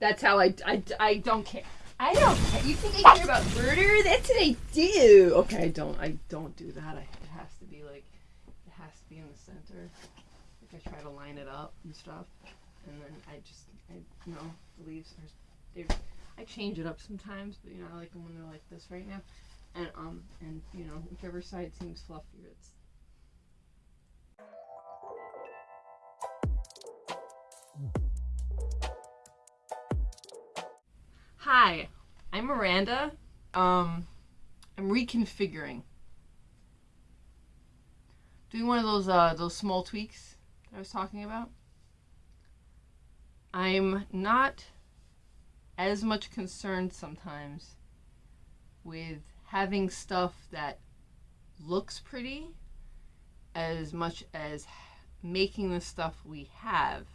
That's how I, I, I don't care. I don't care. You think I care about murder? That's what I do. Okay, I don't. I don't do that. I, it has to be like, it has to be in the center. Like I try to line it up and stuff, and then I just, I, you know, the leaves are, I change it up sometimes, but you know, I like them when they're like this right now, and um, and you know, whichever side seems fluffier, it's. Hi, I'm Miranda. Um, I'm reconfiguring. Doing one of those uh, those small tweaks I was talking about. I'm not as much concerned sometimes with having stuff that looks pretty as much as making the stuff we have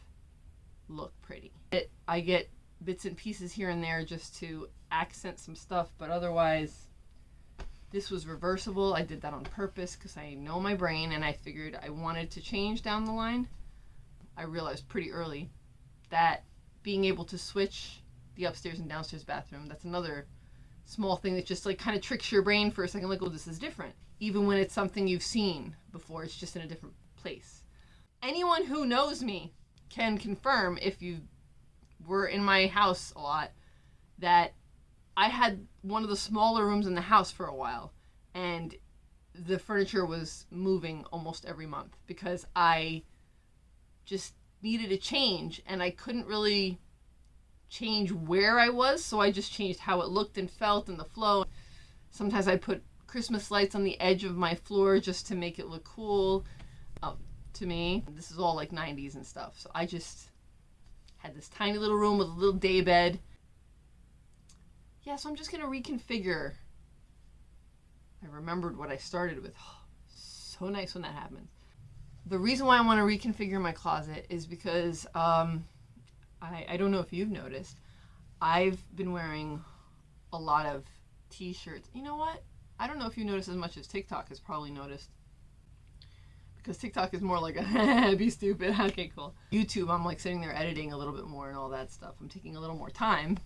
look pretty. It, I get bits and pieces here and there just to accent some stuff, but otherwise, this was reversible. I did that on purpose because I know my brain and I figured I wanted to change down the line. I realized pretty early that being able to switch the upstairs and downstairs bathroom, that's another small thing that just like kind of tricks your brain for a second, like, oh, this is different. Even when it's something you've seen before, it's just in a different place. Anyone who knows me can confirm if you were in my house a lot that I had one of the smaller rooms in the house for a while and the furniture was moving almost every month because I just needed a change and I couldn't really change where I was so I just changed how it looked and felt and the flow. Sometimes I put Christmas lights on the edge of my floor just to make it look cool um, to me. This is all like 90s and stuff so I just had this tiny little room with a little day bed. Yeah, so I'm just gonna reconfigure. I remembered what I started with. Oh, so nice when that happens. The reason why I want to reconfigure my closet is because um, I, I don't know if you've noticed, I've been wearing a lot of t-shirts. You know what? I don't know if you noticed as much as TikTok has probably noticed because TikTok is more like a be stupid. Okay, cool. YouTube, I'm like sitting there editing a little bit more and all that stuff. I'm taking a little more time.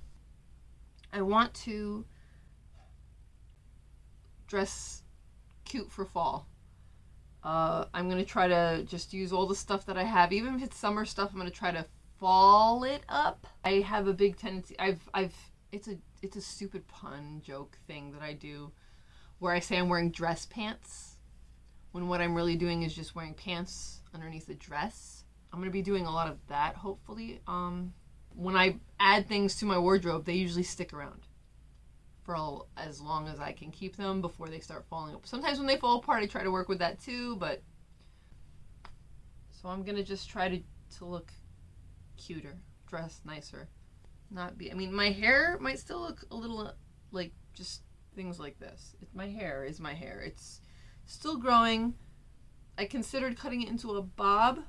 I want to dress cute for fall. Uh, I'm gonna try to just use all the stuff that I have, even if it's summer stuff. I'm gonna try to fall it up. I have a big tendency. I've I've it's a it's a stupid pun joke thing that I do, where I say I'm wearing dress pants when what I'm really doing is just wearing pants underneath the dress. I'm going to be doing a lot of that, hopefully. Um, when I add things to my wardrobe, they usually stick around for all, as long as I can keep them before they start falling apart. Sometimes when they fall apart, I try to work with that too, but... So I'm going to just try to, to look cuter, dress nicer. Not be... I mean, my hair might still look a little, like, just things like this. My hair is my hair. It's Still growing. I considered cutting it into a bob,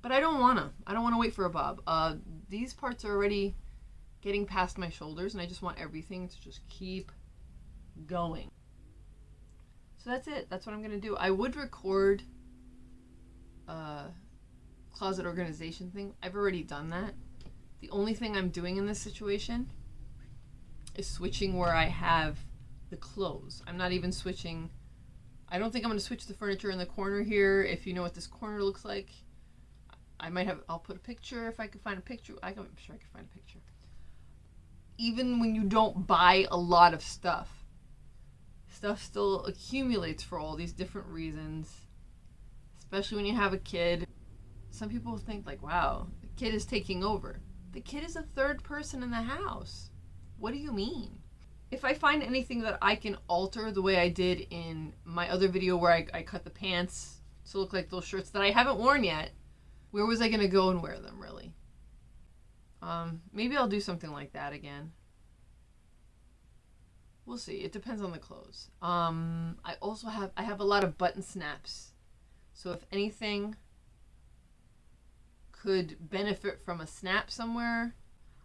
but I don't want to. I don't want to wait for a bob. Uh, these parts are already getting past my shoulders, and I just want everything to just keep going. So that's it. That's what I'm going to do. I would record a closet organization thing. I've already done that. The only thing I'm doing in this situation is switching where I have the clothes. I'm not even switching I don't think I'm going to switch the furniture in the corner here. If you know what this corner looks like, I might have, I'll put a picture if I can find a picture. I can, I'm sure I can find a picture. Even when you don't buy a lot of stuff, stuff still accumulates for all these different reasons. Especially when you have a kid. Some people think like, wow, the kid is taking over. The kid is a third person in the house. What do you mean? If I find anything that I can alter the way I did in my other video where I, I cut the pants to look like those shirts that I haven't worn yet, where was I going to go and wear them, really? Um, maybe I'll do something like that again. We'll see. It depends on the clothes. Um, I also have, I have a lot of button snaps. So if anything could benefit from a snap somewhere,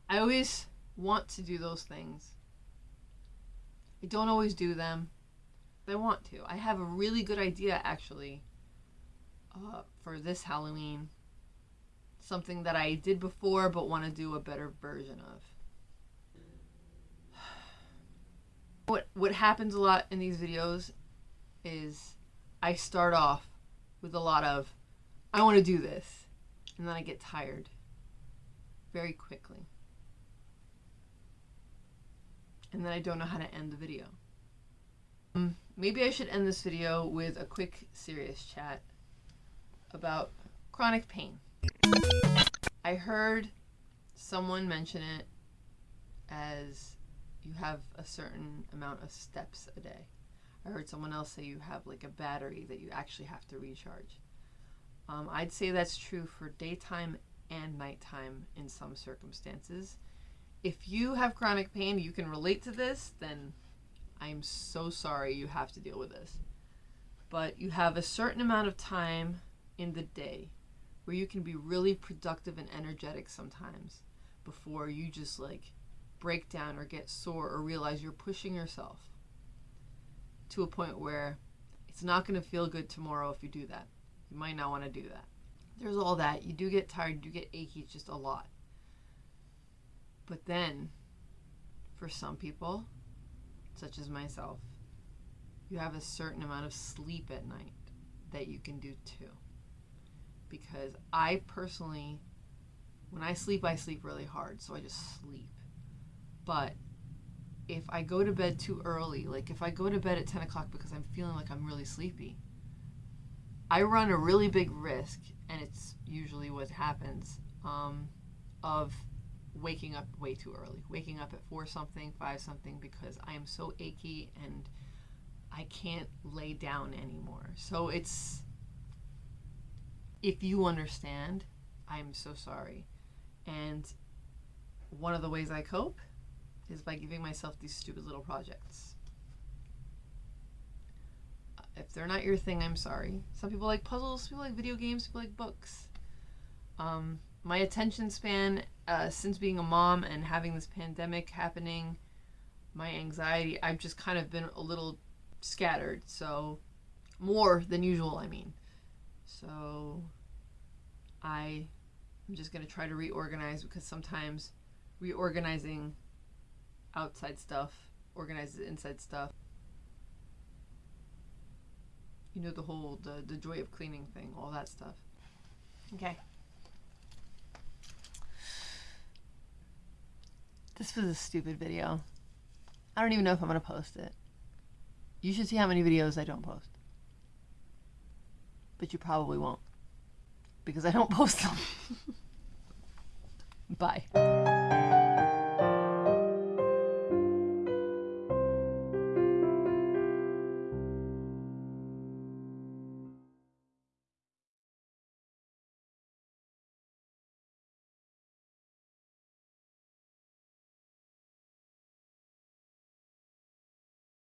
I always want to do those things. I don't always do them. but I want to. I have a really good idea actually uh, for this Halloween something that I did before but want to do a better version of. What what happens a lot in these videos is I start off with a lot of I want to do this and then I get tired very quickly. And then I don't know how to end the video. Um, maybe I should end this video with a quick serious chat about chronic pain. I heard someone mention it as you have a certain amount of steps a day. I heard someone else say you have like a battery that you actually have to recharge. Um, I'd say that's true for daytime and nighttime in some circumstances. If you have chronic pain, you can relate to this, then I'm so sorry you have to deal with this. But you have a certain amount of time in the day where you can be really productive and energetic sometimes before you just like break down or get sore or realize you're pushing yourself to a point where it's not going to feel good tomorrow if you do that. You might not want to do that. There's all that. You do get tired, you do get achy, it's just a lot. But then, for some people, such as myself, you have a certain amount of sleep at night that you can do too. Because I personally, when I sleep, I sleep really hard, so I just sleep. But if I go to bed too early, like if I go to bed at 10 o'clock because I'm feeling like I'm really sleepy, I run a really big risk, and it's usually what happens, um, of waking up way too early. Waking up at 4 something, 5 something, because I am so achy and I can't lay down anymore. So it's, if you understand, I'm so sorry. And one of the ways I cope is by giving myself these stupid little projects. If they're not your thing, I'm sorry. Some people like puzzles, people like video games, people like books. Um, my attention span, uh, since being a mom and having this pandemic happening, my anxiety, I've just kind of been a little scattered. So, more than usual, I mean. So, I am just going to try to reorganize because sometimes reorganizing outside stuff organizes inside stuff. You know the whole the, the joy of cleaning thing, all that stuff. Okay. This was a stupid video. I don't even know if I'm gonna post it. You should see how many videos I don't post. But you probably won't. Because I don't post them. Bye.